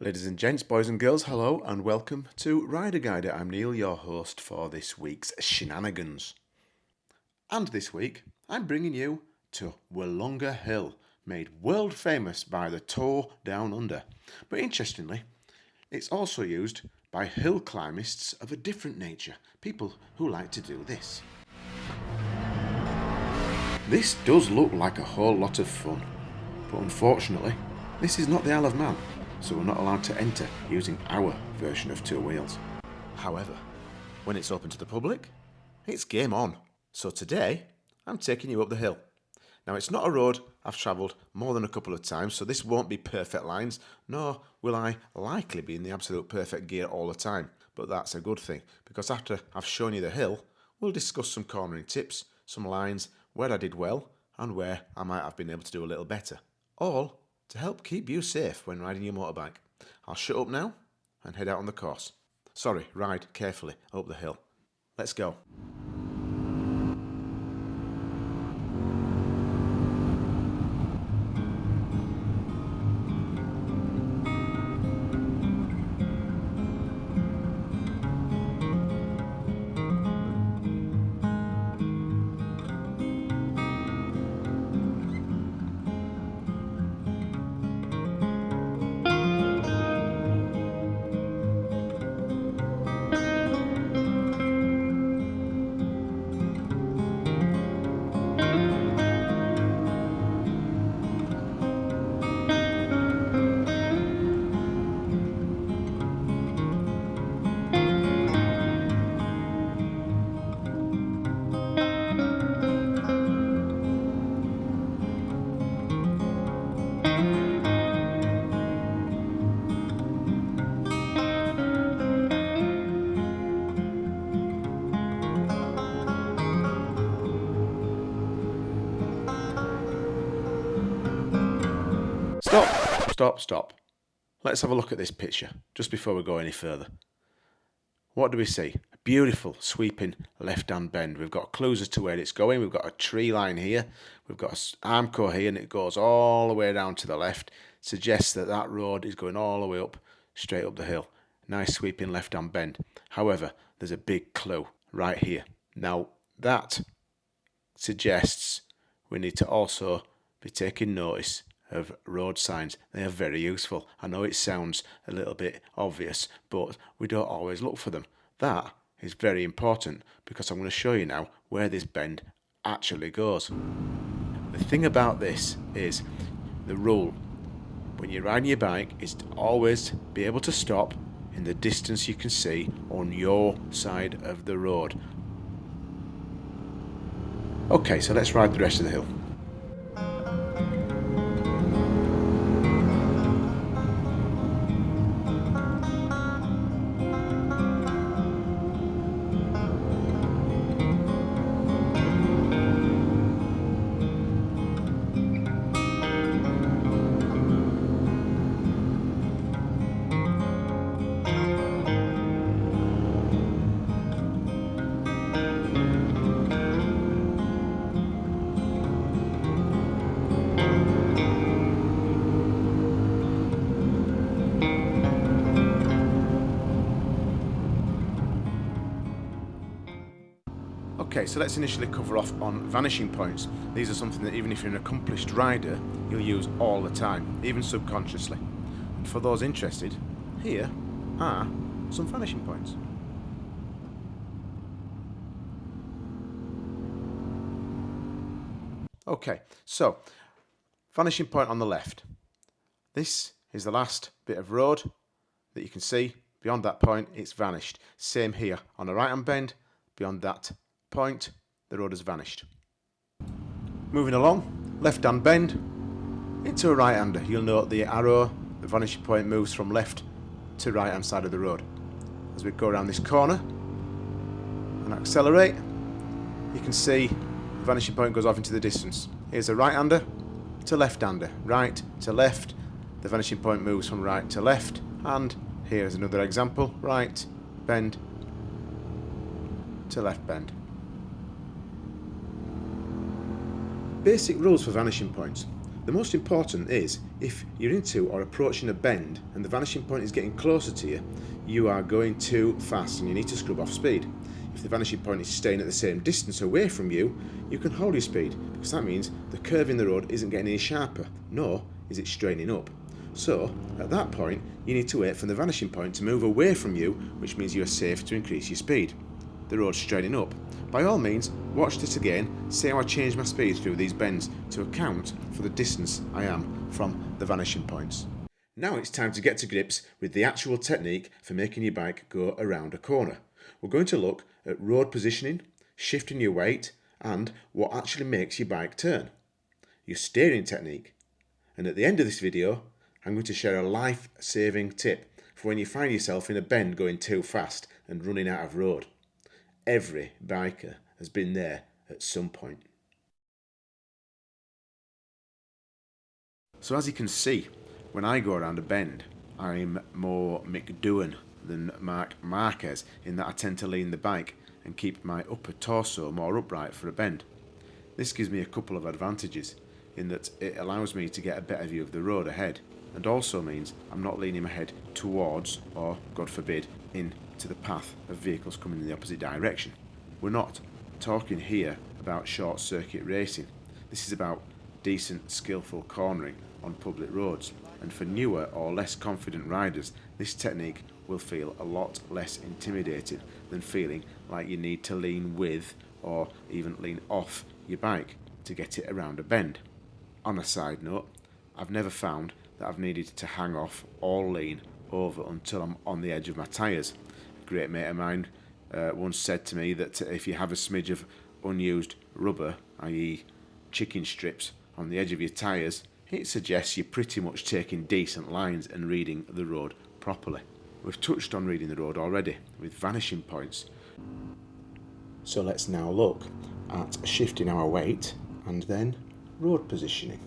Ladies and gents, boys and girls, hello and welcome to Rider Guider. I'm Neil, your host for this week's shenanigans. And this week, I'm bringing you to Willunga Hill, made world famous by the Tour Down Under. But interestingly, it's also used by hill climbists of a different nature, people who like to do this. This does look like a whole lot of fun, but unfortunately, this is not the Isle of Man, so we're not allowed to enter using our version of two wheels. However, when it's open to the public, it's game on. So today, I'm taking you up the hill. Now it's not a road I've travelled more than a couple of times, so this won't be perfect lines, nor will I likely be in the absolute perfect gear all the time. But that's a good thing, because after I've shown you the hill, we'll discuss some cornering tips, some lines, where I did well, and where I might have been able to do a little better. All to help keep you safe when riding your motorbike. I'll shut up now and head out on the course. Sorry, ride carefully up the hill. Let's go. Stop, stop, stop. Let's have a look at this picture just before we go any further. What do we see? A beautiful sweeping left-hand bend. We've got clues as to where it's going. We've got a tree line here. We've got an Armco here and it goes all the way down to the left. Suggests that that road is going all the way up, straight up the hill. Nice sweeping left-hand bend. However, there's a big clue right here. Now, that suggests we need to also be taking notice of road signs. They are very useful. I know it sounds a little bit obvious, but we don't always look for them. That is very important because I'm going to show you now where this bend actually goes. The thing about this is the rule when you're riding your bike is to always be able to stop in the distance you can see on your side of the road. Okay, so let's ride the rest of the hill. Okay, so let's initially cover off on vanishing points. These are something that even if you're an accomplished rider, you'll use all the time, even subconsciously. And for those interested, here are some vanishing points. Okay, so vanishing point on the left. This is the last bit of road that you can see. Beyond that point, it's vanished. Same here on the right hand bend. Beyond that point, the road has vanished. Moving along, left hand bend into a right hander. You'll note the arrow, the vanishing point moves from left to right hand side of the road. As we go around this corner and accelerate, you can see the vanishing point goes off into the distance. Here's a right hander to left hander, right to left. The vanishing point moves from right to left, and here's another example right bend to left bend. Basic rules for vanishing points. The most important is if you're into or approaching a bend and the vanishing point is getting closer to you, you are going too fast and you need to scrub off speed. If the vanishing point is staying at the same distance away from you, you can hold your speed because that means the curve in the road isn't getting any sharper, nor is it straining up. So, at that point, you need to wait for the vanishing point to move away from you, which means you are safe to increase your speed. The road straightening up. By all means, watch this again, see how I change my speed through these bends to account for the distance I am from the vanishing points. Now it's time to get to grips with the actual technique for making your bike go around a corner. We're going to look at road positioning, shifting your weight, and what actually makes your bike turn. Your steering technique. And at the end of this video, I'm going to share a life-saving tip for when you find yourself in a bend going too fast and running out of road. Every biker has been there at some point. So as you can see, when I go around a bend, I'm more Mick Doohan than Marc Marquez in that I tend to lean the bike and keep my upper torso more upright for a bend. This gives me a couple of advantages in that it allows me to get a better view of the road ahead and also means I'm not leaning my head towards or, God forbid, in to the path of vehicles coming in the opposite direction. We're not talking here about short circuit racing. This is about decent, skillful cornering on public roads. And for newer or less confident riders, this technique will feel a lot less intimidating than feeling like you need to lean with or even lean off your bike to get it around a bend. On a side note, I've never found that I've needed to hang off or lean over until I'm on the edge of my tyres great mate of mine uh, once said to me that if you have a smidge of unused rubber, i.e. chicken strips, on the edge of your tyres, it suggests you're pretty much taking decent lines and reading the road properly. We've touched on reading the road already with vanishing points. So let's now look at shifting our weight and then road positioning.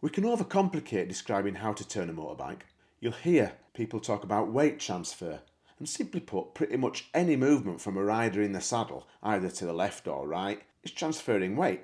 We can overcomplicate describing how to turn a motorbike You'll hear people talk about weight transfer, and simply put, pretty much any movement from a rider in the saddle, either to the left or right, is transferring weight.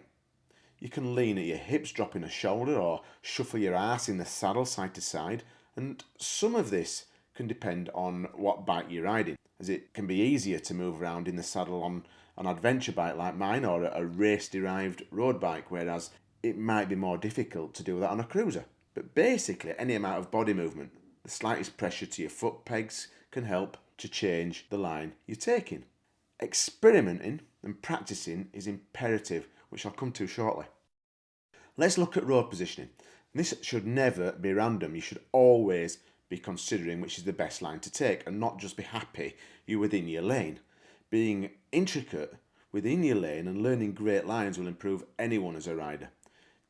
You can lean at your hips, dropping a shoulder, or shuffle your ass in the saddle side to side, and some of this can depend on what bike you're riding, as it can be easier to move around in the saddle on an adventure bike like mine or a race-derived road bike, whereas it might be more difficult to do that on a cruiser. But basically, any amount of body movement the slightest pressure to your foot pegs can help to change the line you're taking. Experimenting and practicing is imperative, which I'll come to shortly. Let's look at road positioning. This should never be random. You should always be considering which is the best line to take and not just be happy you're within your lane. Being intricate within your lane and learning great lines will improve anyone as a rider.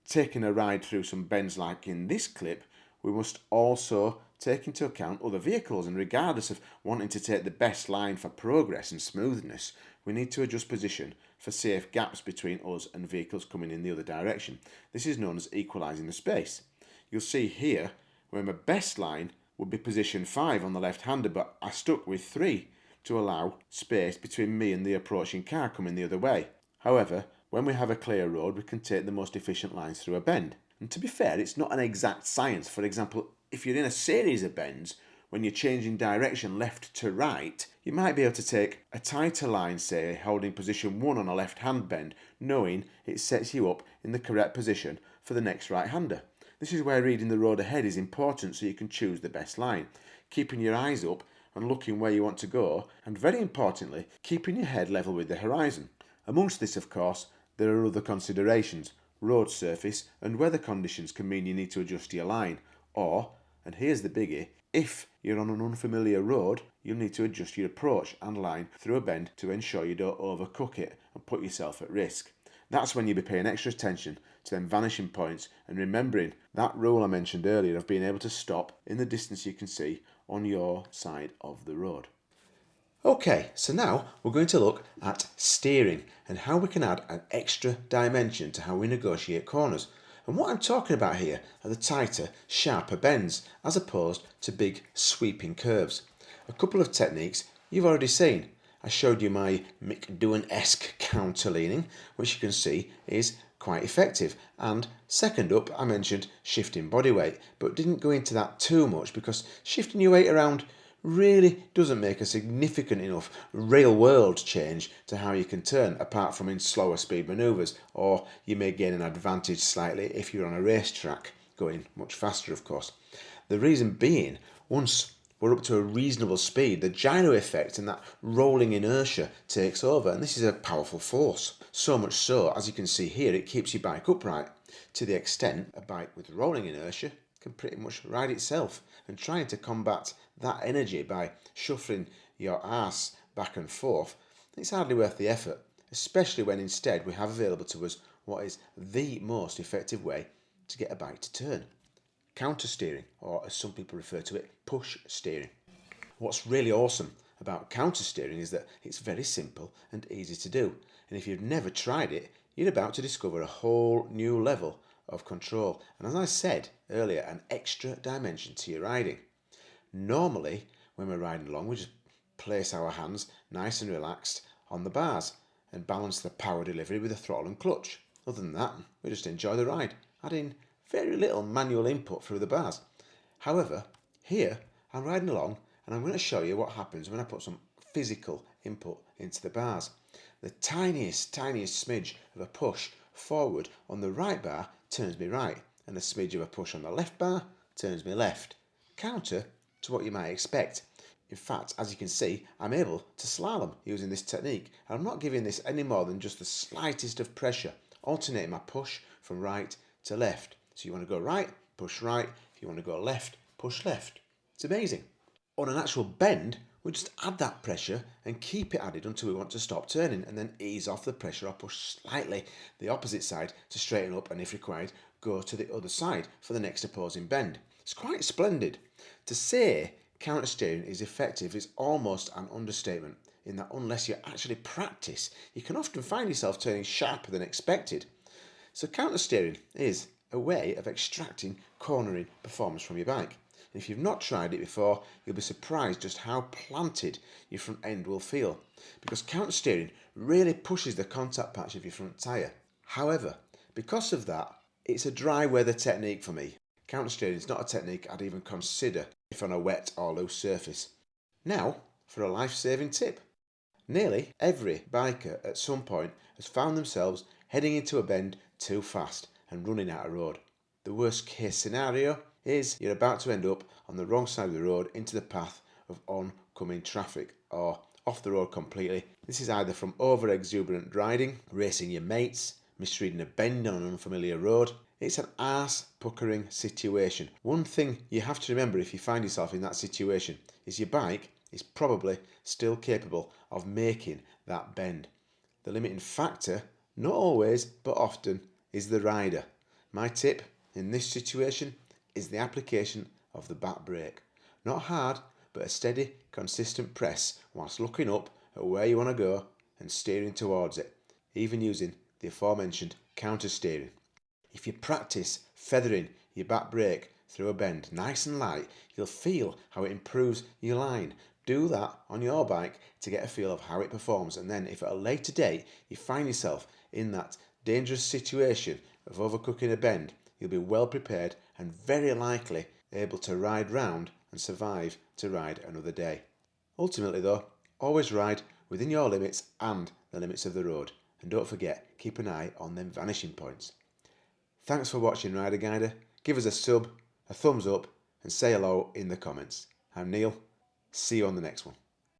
Taking a ride through some bends like in this clip, we must also take into account other vehicles and regardless of wanting to take the best line for progress and smoothness, we need to adjust position for safe gaps between us and vehicles coming in the other direction. This is known as equalising the space. You'll see here where my best line would be position 5 on the left hander but I stuck with 3 to allow space between me and the approaching car coming the other way. However, when we have a clear road we can take the most efficient lines through a bend. And to be fair, it's not an exact science. For example, if you're in a series of bends, when you're changing direction left to right, you might be able to take a tighter line, say, holding position 1 on a left-hand bend, knowing it sets you up in the correct position for the next right-hander. This is where reading the road ahead is important so you can choose the best line, keeping your eyes up and looking where you want to go, and very importantly, keeping your head level with the horizon. Amongst this, of course, there are other considerations. Road surface and weather conditions can mean you need to adjust your line, or and here's the biggie, if you're on an unfamiliar road, you'll need to adjust your approach and line through a bend to ensure you don't overcook it and put yourself at risk. That's when you'll be paying extra attention to them vanishing points and remembering that rule I mentioned earlier of being able to stop in the distance you can see on your side of the road. Okay, so now we're going to look at steering and how we can add an extra dimension to how we negotiate corners. And what I'm talking about here are the tighter, sharper bends, as opposed to big sweeping curves. A couple of techniques you've already seen. I showed you my Mick Doohan-esque counter leaning, which you can see is quite effective. And second up, I mentioned shifting body weight, but didn't go into that too much because shifting your weight around really doesn't make a significant enough real world change to how you can turn apart from in slower speed manoeuvres or you may gain an advantage slightly if you're on a racetrack going much faster of course. The reason being once we're up to a reasonable speed the gyro effect and that rolling inertia takes over and this is a powerful force. So much so as you can see here it keeps your bike upright to the extent a bike with rolling inertia can pretty much ride itself and trying to combat that energy by shuffling your ass back and forth, it's hardly worth the effort, especially when instead we have available to us what is the most effective way to get a bike to turn. Counter steering, or as some people refer to it, push steering. What's really awesome about counter steering is that it's very simple and easy to do. And if you've never tried it, you're about to discover a whole new level of control. And as I said earlier, an extra dimension to your riding. Normally, when we're riding along, we just place our hands nice and relaxed on the bars and balance the power delivery with the throttle and clutch. Other than that, we just enjoy the ride, adding very little manual input through the bars. However, here I'm riding along and I'm going to show you what happens when I put some physical input into the bars. The tiniest, tiniest smidge of a push forward on the right bar turns me right and a smidge of a push on the left bar turns me left. Counter to what you might expect. In fact, as you can see, I'm able to slalom using this technique. And I'm not giving this any more than just the slightest of pressure, alternating my push from right to left. So you want to go right, push right. If you want to go left, push left. It's amazing. On an actual bend, we just add that pressure and keep it added until we want to stop turning and then ease off the pressure or push slightly the opposite side to straighten up and if required go to the other side for the next opposing bend. It's quite splendid. To say counter steering is effective is almost an understatement in that unless you actually practice, you can often find yourself turning sharper than expected. So counter steering is a way of extracting cornering performance from your bike. And if you've not tried it before, you'll be surprised just how planted your front end will feel because counter steering really pushes the contact patch of your front tyre. However, because of that, it's a dry weather technique for me. Counter steering is not a technique I'd even consider if on a wet or loose surface. Now for a life-saving tip. Nearly every biker at some point has found themselves heading into a bend too fast and running out of road. The worst case scenario is you're about to end up on the wrong side of the road into the path of oncoming traffic or off the road completely. This is either from over exuberant riding, racing your mates, misreading a bend on an unfamiliar road, it's an ass puckering situation. One thing you have to remember if you find yourself in that situation is your bike is probably still capable of making that bend. The limiting factor, not always, but often, is the rider. My tip in this situation is the application of the back brake. Not hard, but a steady, consistent press whilst looking up at where you want to go and steering towards it, even using the aforementioned counter steering. If you practice feathering your back brake through a bend nice and light, you'll feel how it improves your line. Do that on your bike to get a feel of how it performs and then if at a later date you find yourself in that dangerous situation of overcooking a bend, you'll be well prepared and very likely able to ride round and survive to ride another day. Ultimately though, always ride within your limits and the limits of the road. And don't forget, keep an eye on them vanishing points. Thanks for watching Rider Guider. Give us a sub, a thumbs up and say hello in the comments. I'm Neil. See you on the next one.